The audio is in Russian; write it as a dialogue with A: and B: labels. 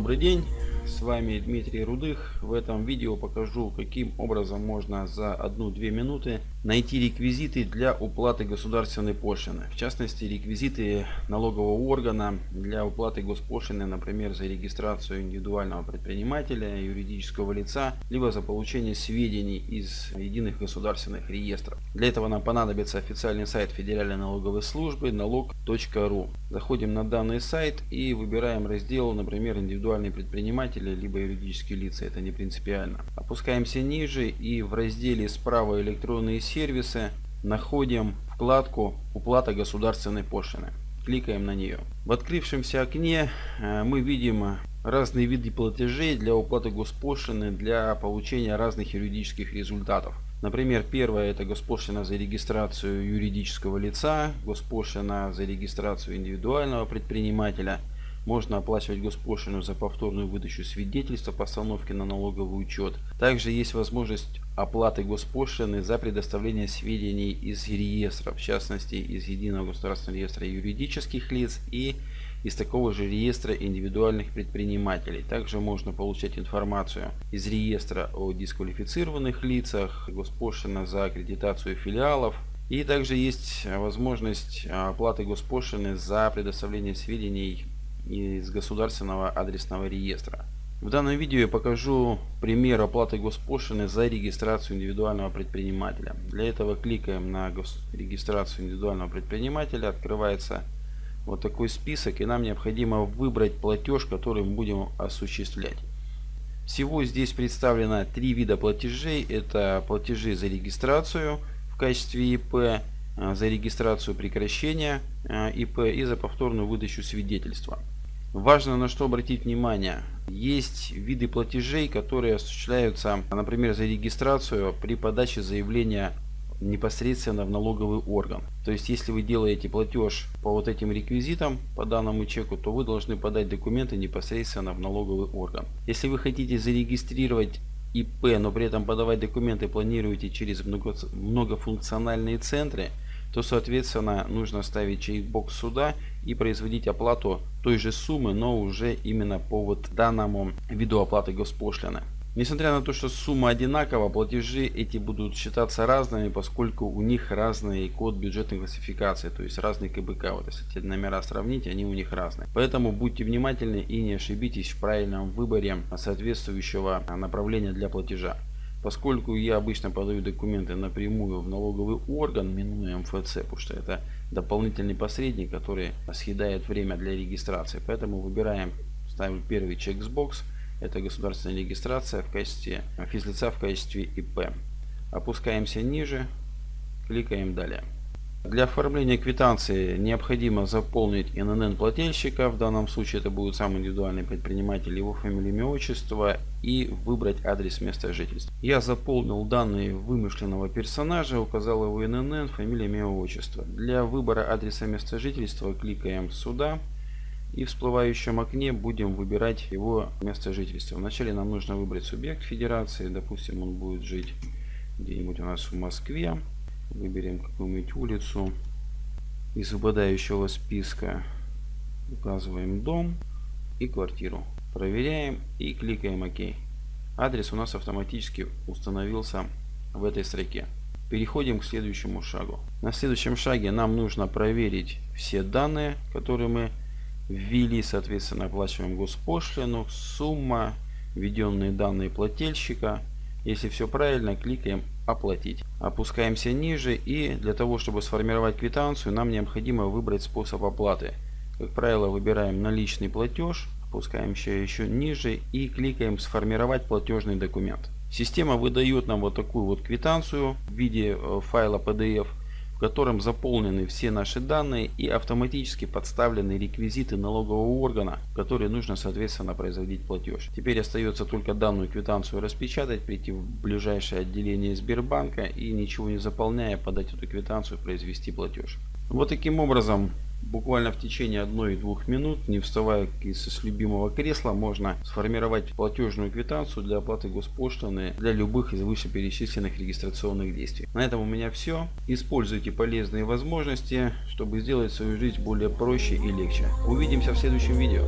A: Добрый день, с вами Дмитрий Рудых. В этом видео покажу, каким образом можно за 1-2 минуты найти реквизиты для уплаты государственной пошлины. В частности, реквизиты налогового органа для уплаты госпошлины, например, за регистрацию индивидуального предпринимателя, юридического лица, либо за получение сведений из единых государственных реестров. Для этого нам понадобится официальный сайт Федеральной налоговой службы налог.ру. Заходим на данный сайт и выбираем раздел, например, индивидуальный предприниматель либо юридические лица, это не принципиально. Опускаемся ниже и в разделе справа электронные сервисы находим вкладку «Уплата государственной пошлины». Кликаем на нее. В открывшемся окне э, мы видим разные виды платежей для уплаты госпошлины для получения разных юридических результатов. Например, первое это госпошлина за регистрацию юридического лица, госпошлина за регистрацию индивидуального предпринимателя – можно оплачивать госпошлину за повторную выдачу свидетельства постановки на налоговый учет. Также есть возможность оплаты госпошлины за предоставление сведений из реестров, в частности из Единого государственного реестра юридических лиц и из такого же реестра индивидуальных предпринимателей. Также можно получать информацию из реестра о дисквалифицированных лицах, госпошлина за аккредитацию филиалов, и также есть возможность оплаты госпошлины за предоставление сведений из государственного адресного реестра. В данном видео я покажу пример оплаты госпошлины за регистрацию индивидуального предпринимателя. Для этого кликаем на регистрацию индивидуального предпринимателя. Открывается вот такой список и нам необходимо выбрать платеж, который мы будем осуществлять. Всего здесь представлено три вида платежей. Это платежи за регистрацию в качестве ИП, за регистрацию прекращения а, ИП и за повторную выдачу свидетельства. Важно на что обратить внимание. Есть виды платежей, которые осуществляются, например, за регистрацию при подаче заявления непосредственно в налоговый орган. То есть, если вы делаете платеж по вот этим реквизитам, по данному чеку, то вы должны подать документы непосредственно в налоговый орган. Если вы хотите зарегистрировать ИП, но при этом подавать документы планируете через многофункциональные центры, то соответственно нужно ставить чекбокс сюда и производить оплату той же суммы, но уже именно по вот данному виду оплаты госпошлины. Несмотря на то, что сумма одинакова, платежи эти будут считаться разными, поскольку у них разный код бюджетной классификации, то есть разный КБК. Вот если эти номера сравнить, они у них разные. Поэтому будьте внимательны и не ошибитесь в правильном выборе соответствующего направления для платежа. Поскольку я обычно подаю документы напрямую в налоговый орган, минуя МФЦ, потому что это дополнительный посредник, который съедает время для регистрации. Поэтому выбираем, ставим первый чексбокс. Это государственная регистрация в качестве физлица в качестве ИП. Опускаемся ниже, кликаем далее. Для оформления квитанции необходимо заполнить ИНН плательщика, в данном случае это будет сам индивидуальный предприниматель, его фамилия, имя, отчество и выбрать адрес места жительства. Я заполнил данные вымышленного персонажа, указал его ИНН, фамилия, имя, отчество. Для выбора адреса места жительства кликаем сюда и в всплывающем окне будем выбирать его место жительства. Вначале нам нужно выбрать субъект федерации, допустим он будет жить где-нибудь у нас в Москве. Выберем какую-нибудь улицу из выпадающего списка. Указываем дом и квартиру. Проверяем и кликаем ОК. Адрес у нас автоматически установился в этой строке. Переходим к следующему шагу. На следующем шаге нам нужно проверить все данные, которые мы ввели. Соответственно, оплачиваем госпошлину, сумма, введенные данные плательщика. Если все правильно, кликаем оплатить. Опускаемся ниже и для того, чтобы сформировать квитанцию, нам необходимо выбрать способ оплаты. Как правило, выбираем наличный платеж, опускаемся еще ниже и кликаем сформировать платежный документ. Система выдает нам вот такую вот квитанцию в виде э, файла PDF в котором заполнены все наши данные и автоматически подставлены реквизиты налогового органа, которые нужно соответственно производить платеж. Теперь остается только данную квитанцию распечатать, прийти в ближайшее отделение Сбербанка и ничего не заполняя подать эту квитанцию произвести платеж. Вот таким образом Буквально в течение одной-двух минут, не вставая с любимого кресла, можно сформировать платежную квитанцию для оплаты госпошлины для любых из вышеперечисленных регистрационных действий. На этом у меня все. Используйте полезные возможности, чтобы сделать свою жизнь более проще и легче. Увидимся в следующем видео.